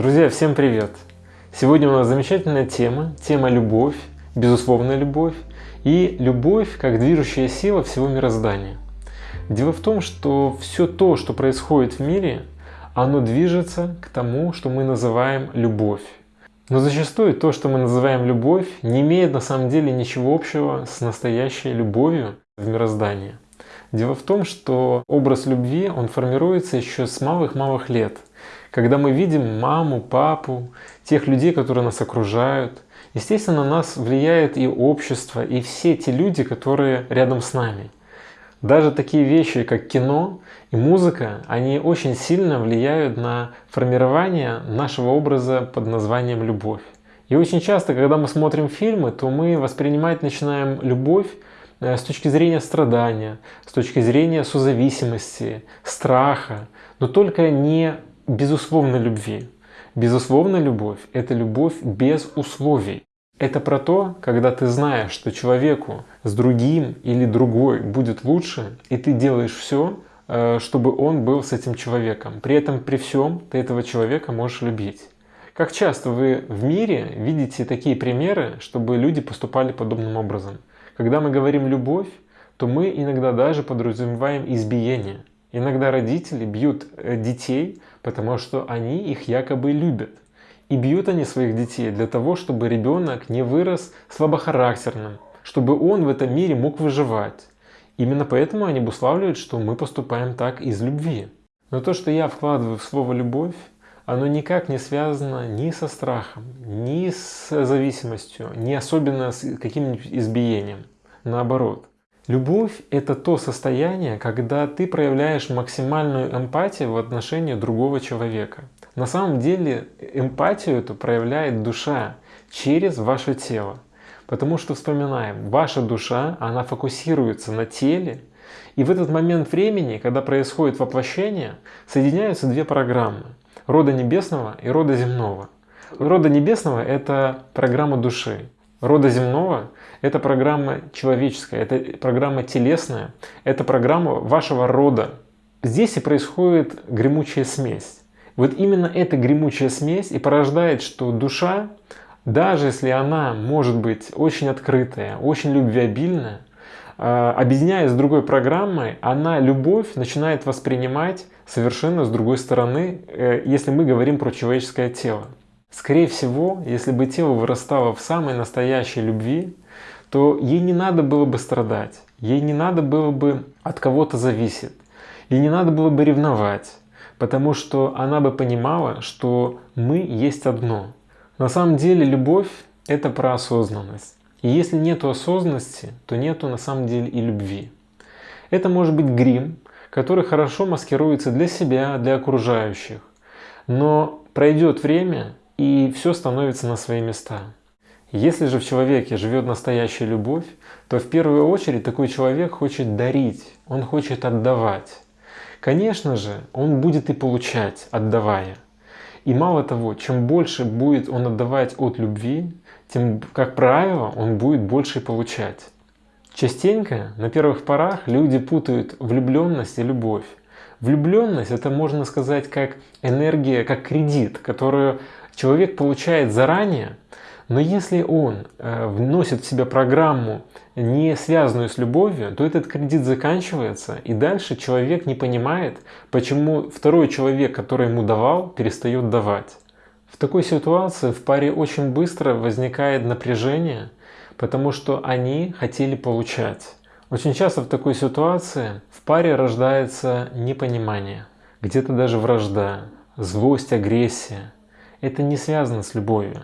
Друзья, всем привет! Сегодня у нас замечательная тема, тема любовь, безусловная любовь и любовь как движущая сила всего мироздания. Дело в том, что все то, что происходит в мире, оно движется к тому, что мы называем любовь. Но зачастую то, что мы называем любовь, не имеет на самом деле ничего общего с настоящей любовью в мироздании. Дело в том, что образ любви, он формируется еще с малых-малых лет. Когда мы видим маму, папу, тех людей, которые нас окружают, естественно, на нас влияет и общество, и все те люди, которые рядом с нами. Даже такие вещи, как кино и музыка, они очень сильно влияют на формирование нашего образа под названием «любовь». И очень часто, когда мы смотрим фильмы, то мы воспринимать начинаем любовь Э, с точки зрения страдания, с точки зрения созависимости, страха, но только не безусловной любви. Безусловная любовь – это любовь без условий. Это про то, когда ты знаешь, что человеку с другим или другой будет лучше, и ты делаешь все, э, чтобы он был с этим человеком. При этом, при всем, ты этого человека можешь любить. Как часто вы в мире видите такие примеры, чтобы люди поступали подобным образом? Когда мы говорим «любовь», то мы иногда даже подразумеваем избиение. Иногда родители бьют э, детей, потому что они их якобы любят. И бьют они своих детей для того, чтобы ребенок не вырос слабохарактерным, чтобы он в этом мире мог выживать. Именно поэтому они обуславливают, что мы поступаем так из любви. Но то, что я вкладываю в слово «любовь», оно никак не связано ни со страхом, ни с зависимостью, ни особенно с каким-нибудь избиением. Наоборот. Любовь – это то состояние, когда ты проявляешь максимальную эмпатию в отношении другого человека. На самом деле эмпатию эту проявляет душа через ваше тело. Потому что, вспоминаем, ваша душа, она фокусируется на теле, и в этот момент времени, когда происходит воплощение, соединяются две программы – рода небесного и рода земного. Рода небесного – это программа души. Рода земного – это программа человеческая, это программа телесная, это программа вашего рода. Здесь и происходит гремучая смесь. Вот именно эта гремучая смесь и порождает, что душа, даже если она может быть очень открытая, очень любвеобильная, а, объединяясь с другой программой, она любовь начинает воспринимать совершенно с другой стороны, э, если мы говорим про человеческое тело. Скорее всего, если бы тело вырастало в самой настоящей любви, то ей не надо было бы страдать, ей не надо было бы от кого-то зависеть, ей не надо было бы ревновать, потому что она бы понимала, что мы есть одно. На самом деле любовь – это про осознанность. И если нет осознанности, то нету на самом деле и любви. Это может быть грим, который хорошо маскируется для себя, для окружающих. Но пройдет время, и все становится на свои места. Если же в человеке живет настоящая любовь, то в первую очередь такой человек хочет дарить, он хочет отдавать. Конечно же, он будет и получать, отдавая. И мало того, чем больше будет он отдавать от любви, тем, как правило, он будет больше получать. Частенько на первых порах люди путают влюбленность и любовь. Влюбленность это можно сказать как энергия, как кредит, которую человек получает заранее, но если он э, вносит в себя программу, не связанную с любовью, то этот кредит заканчивается, и дальше человек не понимает, почему второй человек, который ему давал, перестает давать. В такой ситуации в паре очень быстро возникает напряжение, потому что они хотели получать. Очень часто в такой ситуации в паре рождается непонимание, где-то даже вражда, злость, агрессия. Это не связано с любовью.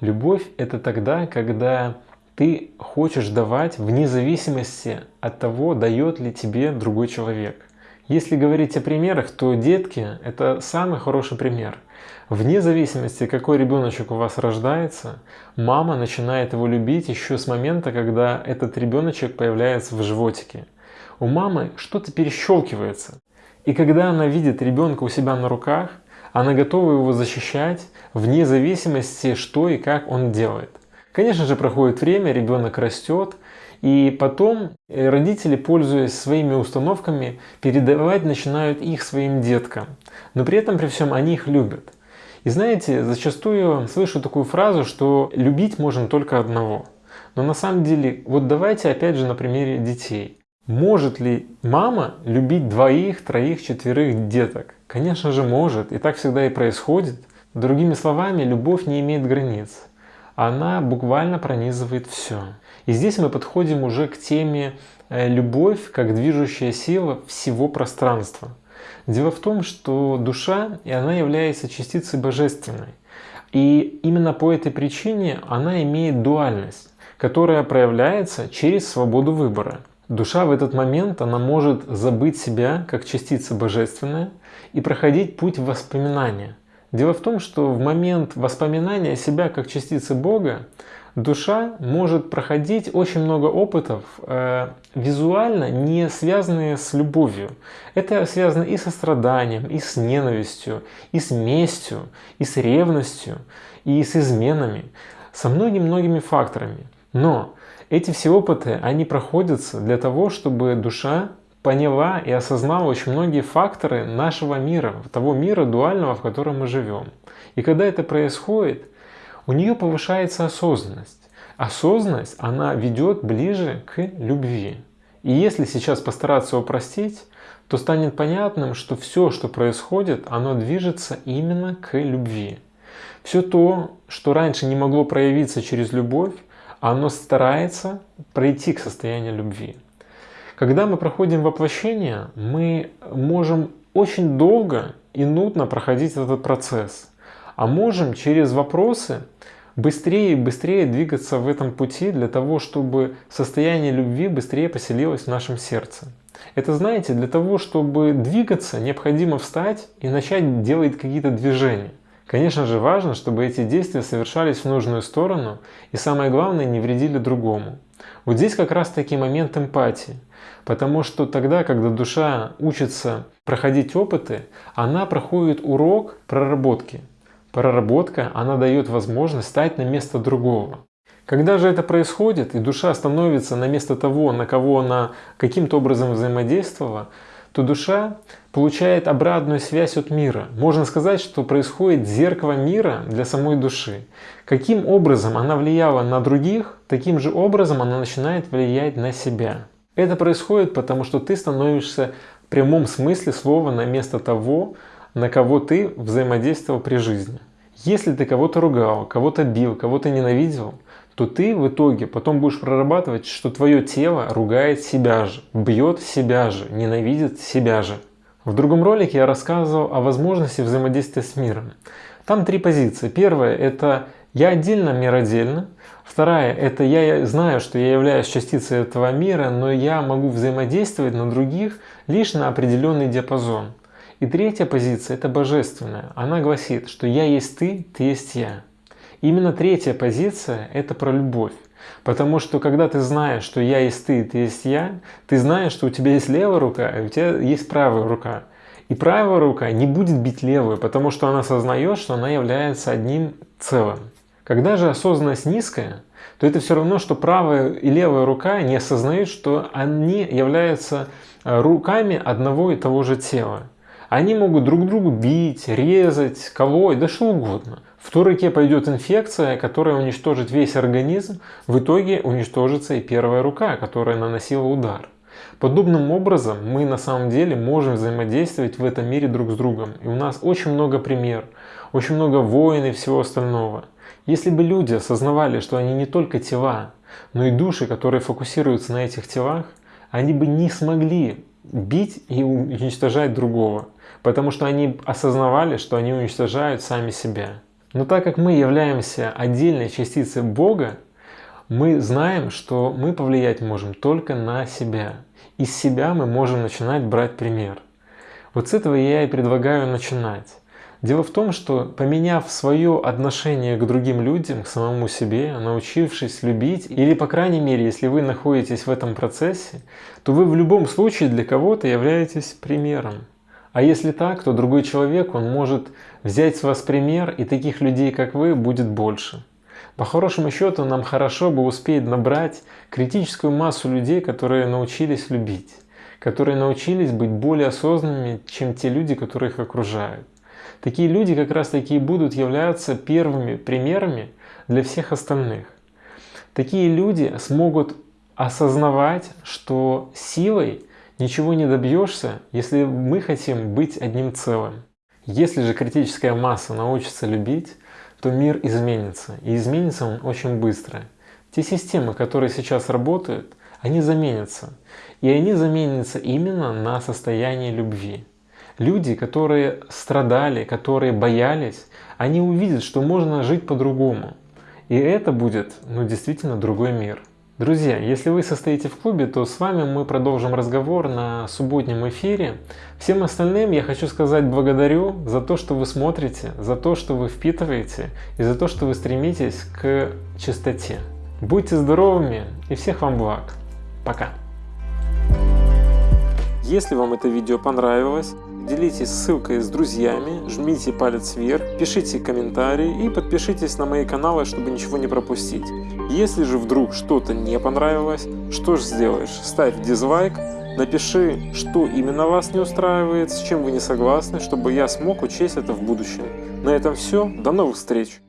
Любовь – это тогда, когда ты хочешь давать вне зависимости от того, дает ли тебе другой человек. Если говорить о примерах, то детки – это самый хороший пример. Вне зависимости, какой ребеночек у вас рождается, мама начинает его любить еще с момента, когда этот ребеночек появляется в животике. У мамы что-то перещелкивается. И когда она видит ребенка у себя на руках, она готова его защищать вне зависимости, что и как он делает. Конечно же, проходит время, ребенок растет, и потом э, родители, пользуясь своими установками, передавать начинают их своим деткам. Но при этом, при всем, они их любят. И знаете, зачастую слышу такую фразу, что любить можно только одного. Но на самом деле, вот давайте опять же на примере детей. Может ли мама любить двоих, троих, четверых деток? Конечно же может, и так всегда и происходит. Другими словами, любовь не имеет границ. Она буквально пронизывает все. И здесь мы подходим уже к теме э, любовь как движущая сила всего пространства. Дело в том, что душа, и она является частицей божественной. И именно по этой причине она имеет дуальность, которая проявляется через свободу выбора. Душа в этот момент, она может забыть себя как частица божественная и проходить путь воспоминания. Дело в том, что в момент воспоминания себя как частицы Бога душа может проходить очень много опытов, э, визуально не связанные с любовью. Это связано и со страданием, и с ненавистью, и с местью, и с ревностью, и с изменами, со многими-многими факторами. Но эти все опыты, они проходятся для того, чтобы душа поняла и осознала очень многие факторы нашего мира, того мира дуального, в котором мы живем. И когда это происходит, у нее повышается осознанность. Осознанность, она ведет ближе к любви. И если сейчас постараться упростить, то станет понятным, что все, что происходит, оно движется именно к любви. Все то, что раньше не могло проявиться через любовь, оно старается пройти к состоянию любви. Когда мы проходим воплощение, мы можем очень долго и нудно проходить этот процесс, а можем через вопросы быстрее и быстрее двигаться в этом пути для того, чтобы состояние любви быстрее поселилось в нашем сердце. Это, знаете, для того, чтобы двигаться, необходимо встать и начать делать какие-то движения. Конечно же важно, чтобы эти действия совершались в нужную сторону и самое главное не вредили другому. Вот здесь как раз таки момент эмпатии. Потому что тогда, когда душа учится проходить опыты, она проходит урок проработки. Проработка, она дает возможность стать на место другого. Когда же это происходит, и душа становится на место того, на кого она каким-то образом взаимодействовала, то душа получает обратную связь от мира. Можно сказать, что происходит зеркало мира для самой души. Каким образом она влияла на других, таким же образом она начинает влиять на себя. Это происходит потому, что ты становишься в прямом смысле слова на место того, на кого ты взаимодействовал при жизни. Если ты кого-то ругал, кого-то бил, кого-то ненавидел, то ты в итоге потом будешь прорабатывать, что твое тело ругает себя же, бьет себя же, ненавидит себя же. В другом ролике я рассказывал о возможности взаимодействия с миром. Там три позиции. Первая – это я отдельно, мир отдельно. Вторая – это я знаю, что я являюсь частицей этого мира, но я могу взаимодействовать на других лишь на определенный диапазон. И третья позиция – это божественная. Она гласит, что я есть ты, ты есть я. Именно третья позиция – это про любовь. Потому что когда ты знаешь, что я есть ты, ты есть я, ты знаешь, что у тебя есть левая рука, а у тебя есть правая рука. И правая рука не будет бить левую, потому что она осознает, что она является одним целым. Когда же осознанность низкая, то это все равно, что правая и левая рука не осознают, что они являются э, руками одного и того же тела. Они могут друг другу бить, резать, колоть, да что угодно. В той руке пойдет инфекция, которая уничтожит весь организм, в итоге уничтожится и первая рука, которая наносила удар. Подобным образом мы на самом деле можем взаимодействовать в этом мире друг с другом. И у нас очень много примеров, очень много войн и всего остального. Если бы люди осознавали, что они не только тела, но и души, которые фокусируются на этих телах, они бы не смогли бить и уничтожать другого, потому что они осознавали, что они уничтожают сами себя. Но так как мы являемся отдельной частицей Бога, мы знаем, что мы повлиять можем только на себя. Из себя мы можем начинать брать пример. Вот с этого я и предлагаю начинать. Дело в том, что поменяв свое отношение к другим людям, к самому себе, научившись любить, или по крайней мере, если вы находитесь в этом процессе, то вы в любом случае для кого-то являетесь примером. А если так, то другой человек, он может взять с вас пример, и таких людей, как вы, будет больше. По хорошему счету, нам хорошо бы успеть набрать критическую массу людей, которые научились любить, которые научились быть более осознанными, чем те люди, которые их окружают. Такие люди как раз таки будут являться первыми примерами для всех остальных. Такие люди смогут осознавать, что силой ничего не добьешься, если мы хотим быть одним целым. Если же критическая масса научится любить, то мир изменится. И изменится он очень быстро. Те системы, которые сейчас работают, они заменятся. И они заменятся именно на состояние любви. Люди, которые страдали, которые боялись, они увидят, что можно жить по-другому. И это будет ну, действительно другой мир. Друзья, если вы состоите в клубе, то с вами мы продолжим разговор на субботнем эфире. Всем остальным я хочу сказать благодарю за то, что вы смотрите, за то, что вы впитываете и за то, что вы стремитесь к чистоте. Будьте здоровыми и всех вам благ. Пока. Если вам это видео понравилось, делитесь ссылкой с друзьями, жмите палец вверх, пишите комментарии и подпишитесь на мои каналы, чтобы ничего не пропустить. Если же вдруг что-то не понравилось, что же сделаешь? Ставь дизлайк, напиши, что именно вас не устраивает, с чем вы не согласны, чтобы я смог учесть это в будущем. На этом все, до новых встреч!